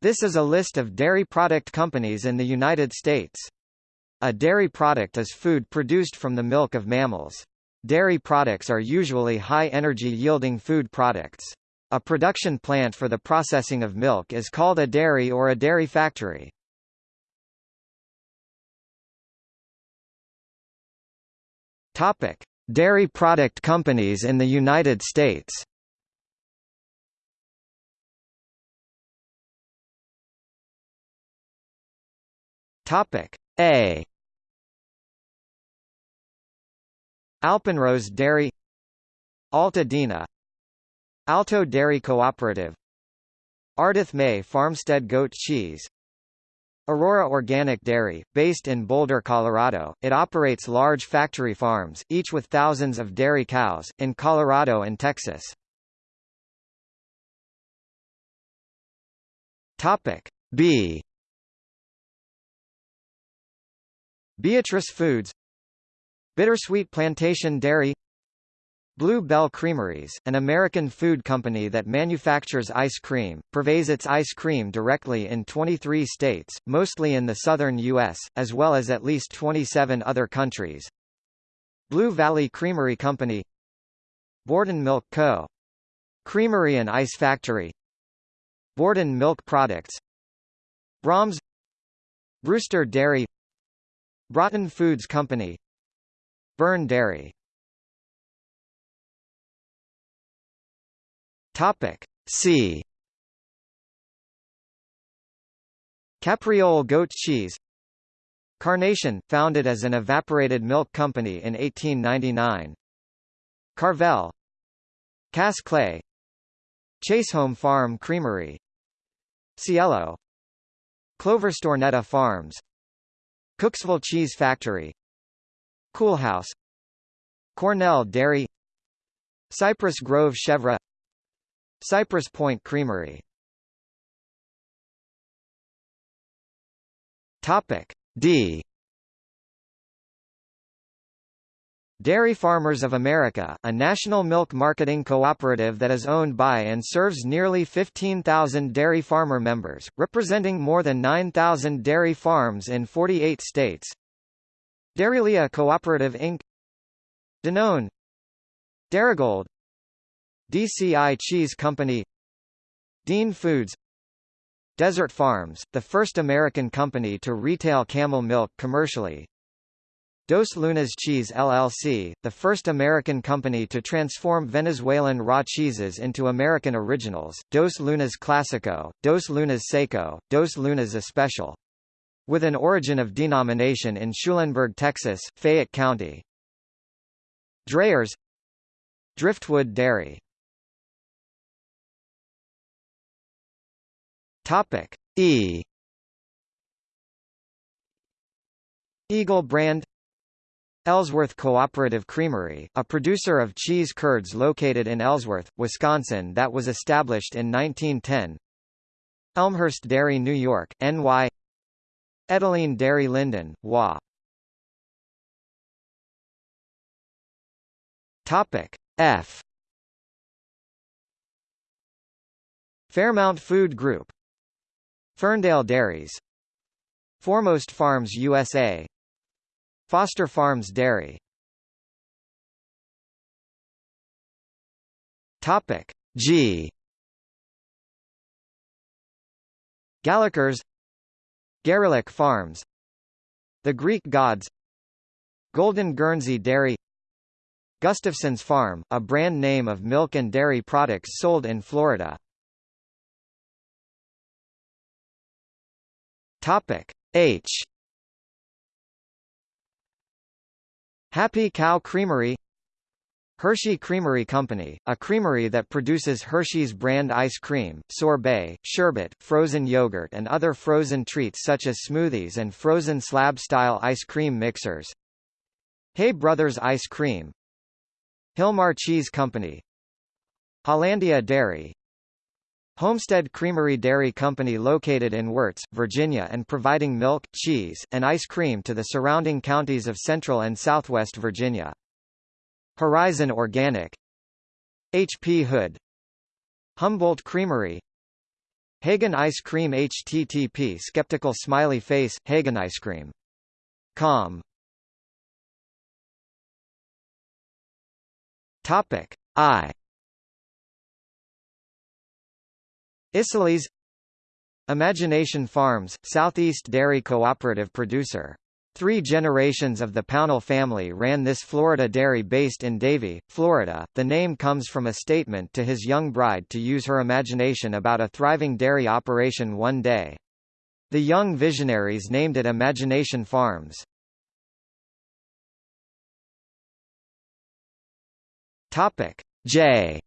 This is a list of dairy product companies in the United States. A dairy product is food produced from the milk of mammals. Dairy products are usually high-energy yielding food products. A production plant for the processing of milk is called a dairy or a dairy factory. Topic: Dairy product companies in the United States. Topic A. Alpenrose Dairy Altadena Alto Dairy Cooperative Ardith May Farmstead Goat Cheese Aurora Organic Dairy, based in Boulder, Colorado, it operates large factory farms, each with thousands of dairy cows, in Colorado and Texas. Topic B. Beatrice Foods Bittersweet Plantation Dairy Blue Bell Creameries, an American food company that manufactures ice cream, purveys its ice cream directly in 23 states, mostly in the southern U.S., as well as at least 27 other countries. Blue Valley Creamery Company Borden Milk Co. Creamery and Ice Factory Borden Milk Products Braum's Brewster Dairy Broughton Foods Company. Byrne Dairy. Topic C. Capriole goat cheese. Carnation, founded as an evaporated milk company in 1899 Carvel. Cass Clay. Chaseholme Farm Creamery. Cielo. Clover Stornetta Farms Cooksville Cheese Factory. Coolhaus. Cornell Dairy. Cypress Grove Chevre. Cypress Point Creamery. Topic D Dairy Farmers of America, a national milk marketing cooperative that is owned by and serves nearly 15,000 dairy farmer members, representing more than 9,000 dairy farms in 48 states. Dairylea Cooperative Inc. Danone. Darigold DCI Cheese Company. Dean Foods. Desert Farms, the first American company to retail camel milk commercially Dos Lunas Cheese LLC, the first American company to transform Venezuelan raw cheeses into American originals, Dos Lunas Clásico, Dos Lunas Seco, Dos Lunas Especial. With an origin of denomination in Schulenburg, Texas, Fayette County. Dreyer's Driftwood Dairy E Eagle brand Ellsworth Cooperative Creamery, a producer of cheese curds located in Ellsworth, Wisconsin that was established in 1910 Elmhurst Dairy New York, NY Edaleen Dairy Lynden, WA Topic F. Fairmount Food Group. Ferndale Dairies. Foremost Farms USA Foster Farms Dairy. Topic G. Gallagher's. Garelick Farms. The Greek Gods. Golden Guernsey Dairy. Gustafson's Farm, a brand name of milk and dairy products sold in Florida. Topic H Happy Cow Creamery Hershey Creamery Company, a creamery that produces Hershey's brand ice cream, sorbet, sherbet, frozen yogurt and other frozen treats such as smoothies and frozen slab-style ice cream mixers. Hay Brothers Ice Cream Hilmar Cheese Company Hollandia Dairy Homestead Creamery Dairy Company located in Wirtz, Virginia and providing milk, cheese, and ice cream to the surrounding counties of Central and Southwest Virginia. Horizon Organic H. P. Hood Humboldt Creamery Hagen Ice Cream http skeptical smiley face, Hagen Ice Cream. Com. Topic I. Isaly's Imagination Farms, Southeast Dairy Cooperative producer. Three generations of the Pownall family ran this Florida dairy based in Davie, Florida. The name comes from a statement to his young bride to use her imagination about a thriving dairy operation one day. The young visionaries named it Imagination Farms. Topic J.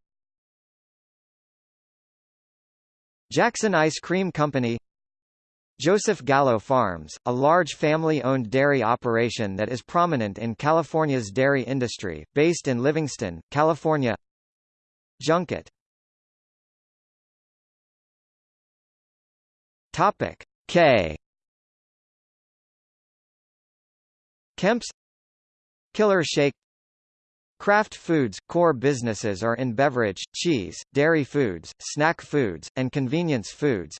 Jackson Ice Cream Company Joseph Gallo Farms, a large family-owned dairy operation that is prominent in California's dairy industry, based in Livingston, California. Junket Topic K. Kemp's. Killer Shake Kraft Foods – core businesses are in beverage, cheese, dairy foods, snack foods, and convenience foods.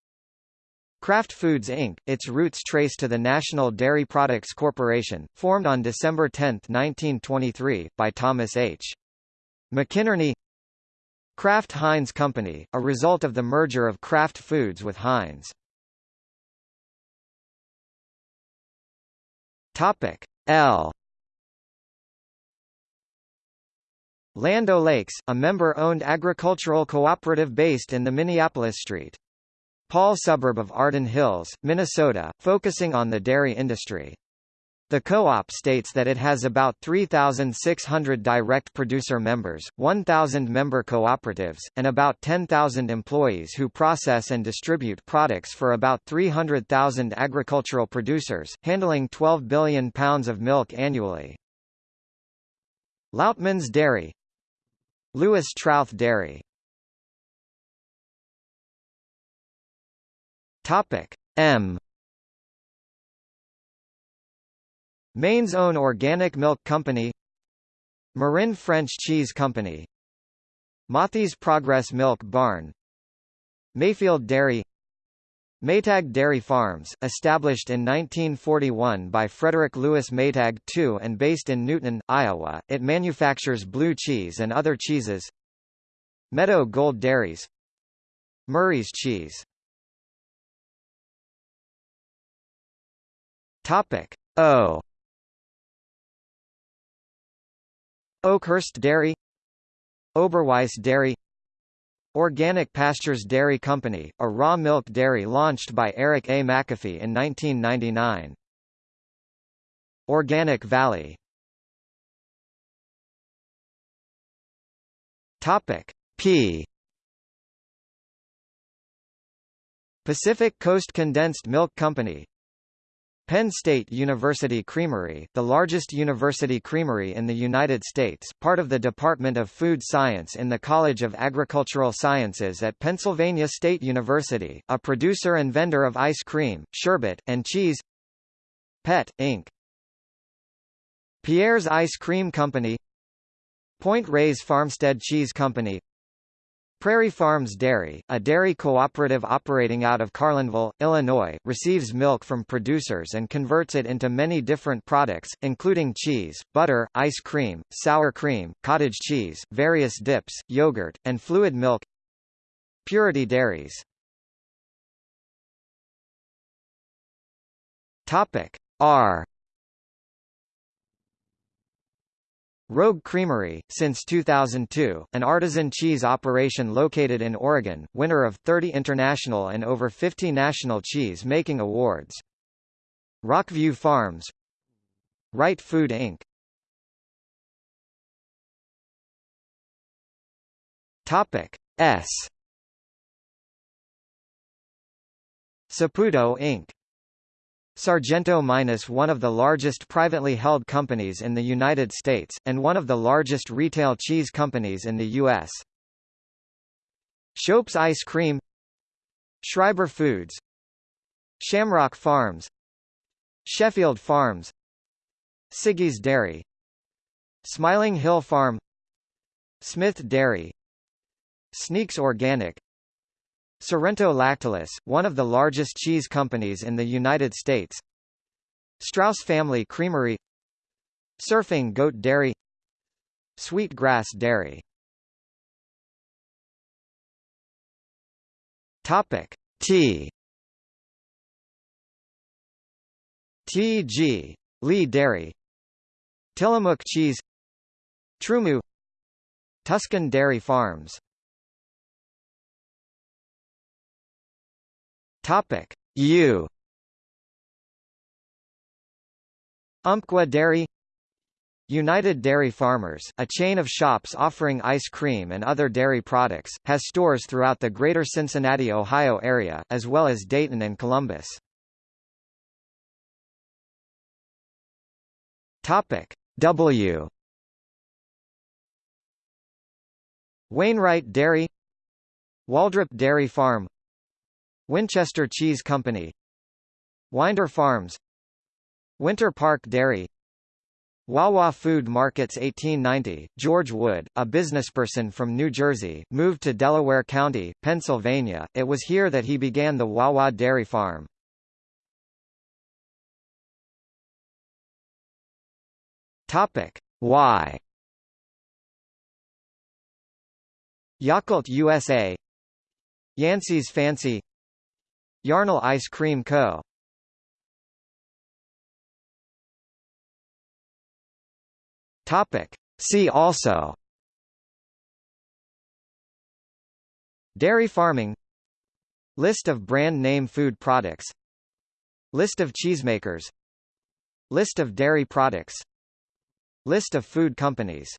Kraft Foods Inc., its roots trace to the National Dairy Products Corporation, formed on December 10, 1923, by Thomas H. McInerney Kraft Heinz Company, a result of the merger of Kraft Foods with Heinz. L Land O'Lakes, a member-owned agricultural cooperative based in the Minneapolis St. Paul suburb of Arden Hills, Minnesota, focusing on the dairy industry. The co-op states that it has about 3,600 direct producer members, 1,000 member cooperatives, and about 10,000 employees who process and distribute products for about 300,000 agricultural producers, handling 12 billion pounds of milk annually. Lautman's Dairy, Louis Trauth Dairy Topic M. Maine's own organic milk company Marin French Cheese Company Mothy's Progress Milk Barn Mayfield Dairy Maytag Dairy Farms, established in 1941 by Frederick Lewis Maytag II and based in Newton, Iowa, it manufactures blue cheese and other cheeses. Meadow Gold Dairies. Murray's Cheese. Topic O. Oakhurst Dairy. Oberweis Dairy Organic Pastures Dairy Company, a raw milk dairy launched by Eric A. McAfee in 1999. Organic Valley Topic P Pacific Coast Condensed Milk Company Penn State University Creamery, the largest university creamery in the United States, part of the Department of Food Science in the College of Agricultural Sciences at Pennsylvania State University, a producer and vendor of ice cream, sherbet, and cheese. Pet, Inc. Pierre's Ice Cream Company. Point Reyes Farmstead Cheese Company Prairie Farms Dairy, a dairy cooperative operating out of Carlinville, Illinois, receives milk from producers and converts it into many different products, including cheese, butter, ice cream, sour cream, cottage cheese, various dips, yogurt, and fluid milk. Purity Dairies Topic R Rogue Creamery, since 2002, an artisan cheese operation located in Oregon, winner of 30 international and over 50 national cheese-making awards. Rockview Farms Wright Food Inc. Topic S Saputo Inc. Sargento Minus one of the largest privately held companies in the United States, and one of the largest retail cheese companies in the U.S. Shope's Ice Cream Schreiber Foods Shamrock Farms Sheffield Farms Siggi's Dairy Smiling Hill Farm Smith Dairy Sneaks Organic Sorrento Lactalis, one of the largest cheese companies in the United States. Straus Family Creamery. Surfing Goat Dairy. Sweet Grass Dairy. Topic Tea T.G. Lee Dairy. Tillamook Cheese. TruMoo. Tuscan Dairy Farms Topic. U. Umpqua Dairy United Dairy Farmers, a chain of shops offering ice cream and other dairy products, has stores throughout the greater Cincinnati, Ohio area, as well as Dayton and Columbus. Topic. W. Wainwright Dairy Waldrop Dairy Farm Winchester Cheese Company. Winder Farms. Winter Park Dairy. Wawa Food Markets 1890, George Wood, a businessperson from New Jersey, moved to Delaware County, Pennsylvania. It was here that he began the Wawa Dairy Farm. Topic: Why? Yakult USA Yancey's Fancy Yarnell Ice Cream Co. Topic. See also. Dairy farming. List of brand name food products. List of cheesemakers. List of dairy products. List of food companies